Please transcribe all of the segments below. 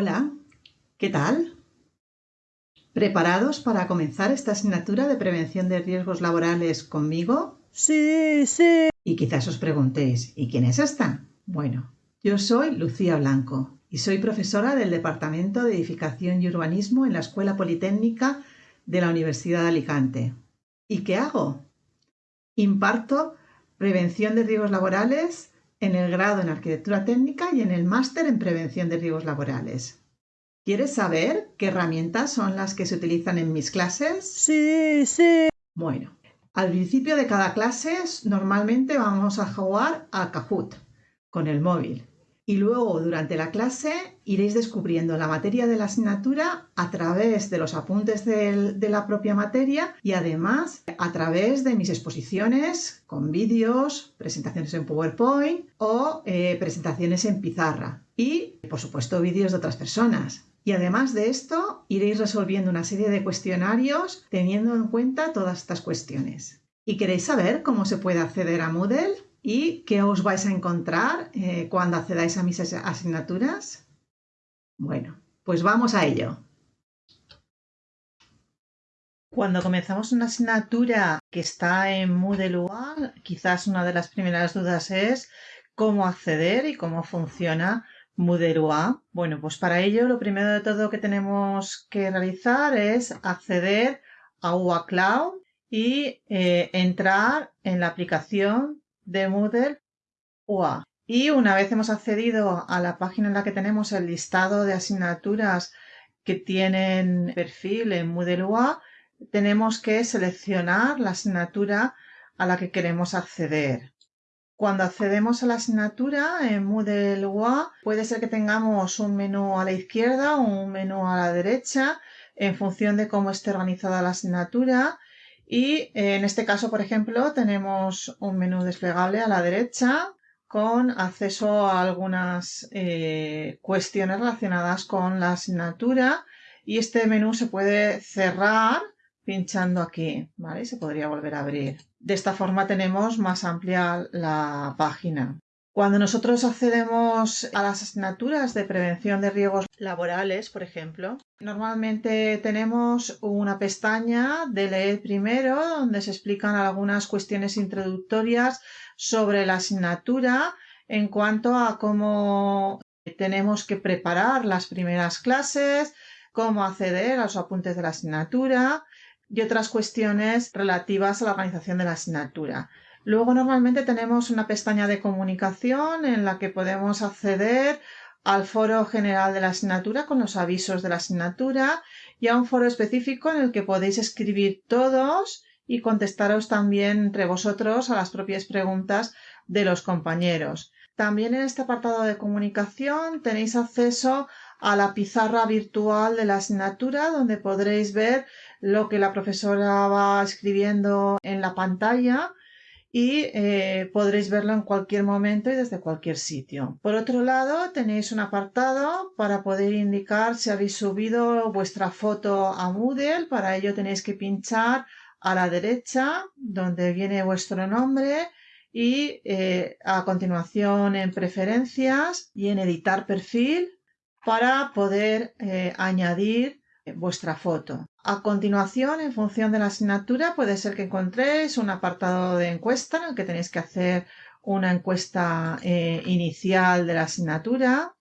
Hola, ¿qué tal? ¿Preparados para comenzar esta asignatura de prevención de riesgos laborales conmigo? Sí, sí. Y quizás os preguntéis, ¿y quién es esta? Bueno, yo soy Lucía Blanco y soy profesora del Departamento de Edificación y Urbanismo en la Escuela Politécnica de la Universidad de Alicante. ¿Y qué hago? Imparto prevención de riesgos laborales en el grado en arquitectura técnica y en el máster en prevención de riesgos laborales. ¿Quieres saber qué herramientas son las que se utilizan en mis clases? Sí, sí. Bueno, al principio de cada clase normalmente vamos a jugar a Kahoot con el móvil y luego durante la clase iréis descubriendo la materia de la asignatura a través de los apuntes de la propia materia y además a través de mis exposiciones con vídeos, presentaciones en PowerPoint o eh, presentaciones en pizarra y por supuesto vídeos de otras personas. Y además de esto, iréis resolviendo una serie de cuestionarios teniendo en cuenta todas estas cuestiones. ¿Y queréis saber cómo se puede acceder a Moodle? ¿Y qué os vais a encontrar eh, cuando accedáis a mis asignaturas? Bueno, pues vamos a ello. Cuando comenzamos una asignatura que está en Moodle UA, quizás una de las primeras dudas es cómo acceder y cómo funciona Moodle UA. Bueno, pues para ello lo primero de todo que tenemos que realizar es acceder a UA Cloud y eh, entrar en la aplicación de Moodle UA. Y una vez hemos accedido a la página en la que tenemos el listado de asignaturas que tienen perfil en Moodle UA, tenemos que seleccionar la asignatura a la que queremos acceder. Cuando accedemos a la asignatura en Moodle UA, puede ser que tengamos un menú a la izquierda o un menú a la derecha en función de cómo esté organizada la asignatura y eh, en este caso, por ejemplo, tenemos un menú desplegable a la derecha con acceso a algunas eh, cuestiones relacionadas con la asignatura y este menú se puede cerrar pinchando aquí, ¿vale? Se podría volver a abrir. De esta forma tenemos más amplia la página. Cuando nosotros accedemos a las asignaturas de prevención de riesgos laborales, por ejemplo, normalmente tenemos una pestaña de leer primero donde se explican algunas cuestiones introductorias sobre la asignatura en cuanto a cómo tenemos que preparar las primeras clases, cómo acceder a los apuntes de la asignatura y otras cuestiones relativas a la organización de la asignatura. Luego normalmente tenemos una pestaña de comunicación en la que podemos acceder al foro general de la asignatura con los avisos de la asignatura y a un foro específico en el que podéis escribir todos y contestaros también entre vosotros a las propias preguntas de los compañeros. También en este apartado de comunicación tenéis acceso a la pizarra virtual de la asignatura donde podréis ver lo que la profesora va escribiendo en la pantalla y eh, podréis verlo en cualquier momento y desde cualquier sitio. Por otro lado, tenéis un apartado para poder indicar si habéis subido vuestra foto a Moodle. Para ello tenéis que pinchar a la derecha donde viene vuestro nombre y eh, a continuación en preferencias y en editar perfil para poder eh, añadir vuestra foto. A continuación, en función de la asignatura, puede ser que encontréis un apartado de encuesta en el que tenéis que hacer una encuesta eh, inicial de la asignatura.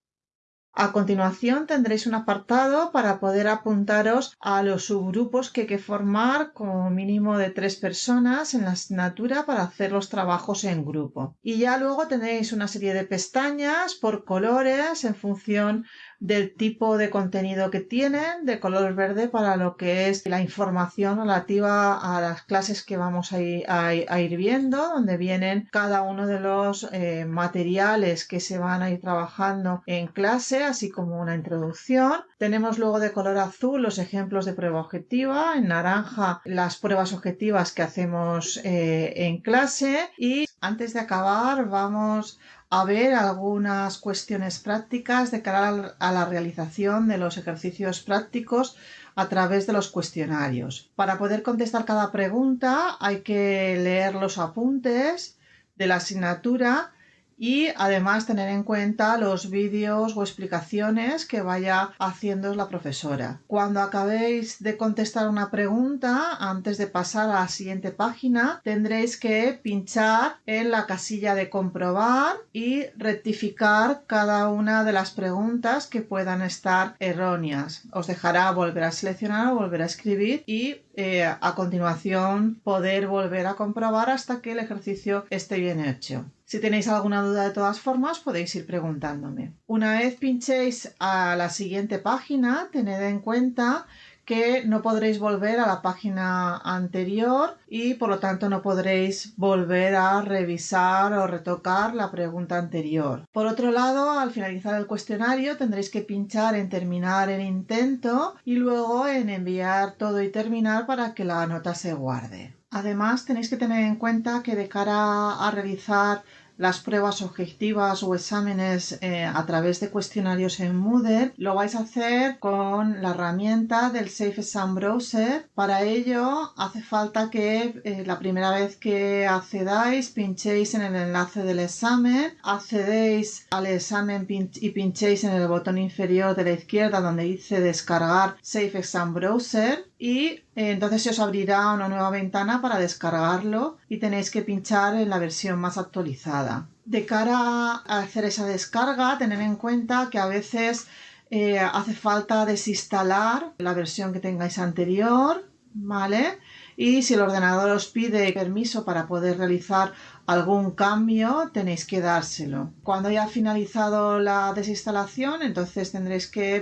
A continuación tendréis un apartado para poder apuntaros a los subgrupos que hay que formar como mínimo de tres personas en la asignatura para hacer los trabajos en grupo. Y ya luego tenéis una serie de pestañas por colores en función del tipo de contenido que tienen, de color verde para lo que es la información relativa a las clases que vamos a ir, viendo, donde vienen cada uno de los eh, materiales que se van a ir trabajando en clase, así como una introducción. Tenemos luego de color azul los ejemplos de prueba objetiva, en naranja las pruebas objetivas que hacemos eh, en clase y antes de acabar vamos a ver algunas cuestiones prácticas de cara a la realización de los ejercicios prácticos a través de los cuestionarios. Para poder contestar cada pregunta hay que leer los apuntes de la asignatura y además tener en cuenta los vídeos o explicaciones que vaya haciendo la profesora. Cuando acabéis de contestar una pregunta, antes de pasar a la siguiente página, tendréis que pinchar en la casilla de comprobar y rectificar cada una de las preguntas que puedan estar erróneas. Os dejará volver a seleccionar o volver a escribir y eh, a continuación poder volver a comprobar hasta que el ejercicio esté bien hecho. Si tenéis alguna duda de todas formas podéis ir preguntándome. Una vez pinchéis a la siguiente página, tened en cuenta que no podréis volver a la página anterior y por lo tanto no podréis volver a revisar o retocar la pregunta anterior. Por otro lado, al finalizar el cuestionario tendréis que pinchar en terminar el intento y luego en enviar todo y terminar para que la nota se guarde. Además, tenéis que tener en cuenta que de cara a realizar las pruebas objetivas o exámenes eh, a través de cuestionarios en Moodle, lo vais a hacer con la herramienta del Safe Exam Browser. Para ello hace falta que eh, la primera vez que accedáis pinchéis en el enlace del examen, accedéis al examen y pinchéis en el botón inferior de la izquierda donde dice descargar Safe Exam Browser y eh, entonces se os abrirá una nueva ventana para descargarlo y tenéis que pinchar en la versión más actualizada. De cara a hacer esa descarga, tened en cuenta que a veces eh, hace falta desinstalar la versión que tengáis anterior, ¿vale? Y si el ordenador os pide permiso para poder realizar algún cambio, tenéis que dárselo. Cuando haya finalizado la desinstalación, entonces tendréis que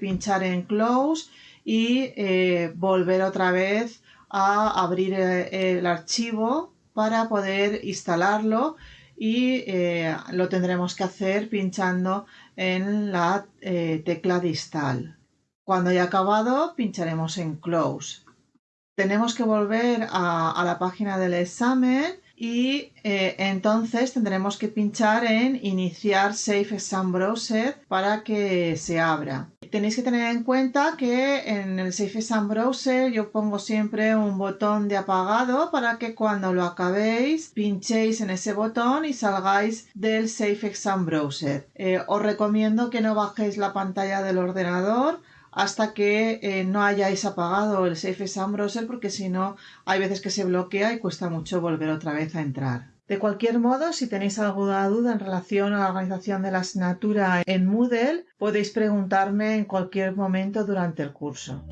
pinchar en Close y eh, volver otra vez a abrir eh, el, archivo para poder instalarlo y eh, lo tendremos que hacer pinchando en la tecla de install. Cuando haya acabado pincharemos en close. Tenemos que volver a la página del examen y eh, entonces tendremos que pinchar en iniciar Safe Exam Browser para que se abra. Tenéis que tener en cuenta que en el Safe Exam Browser yo pongo siempre un botón de apagado para que cuando lo acabéis pinchéis en ese botón y salgáis del Safe Exam Browser. Eh, os recomiendo que no bajéis la pantalla del ordenador hasta que eh, no hayáis apagado el Safe Exam Browser porque si no hay veces que se bloquea y cuesta mucho volver otra vez a entrar. De cualquier modo, si tenéis alguna duda en relación a la organización de la asignatura en Moodle, podéis preguntarme en cualquier momento durante el curso.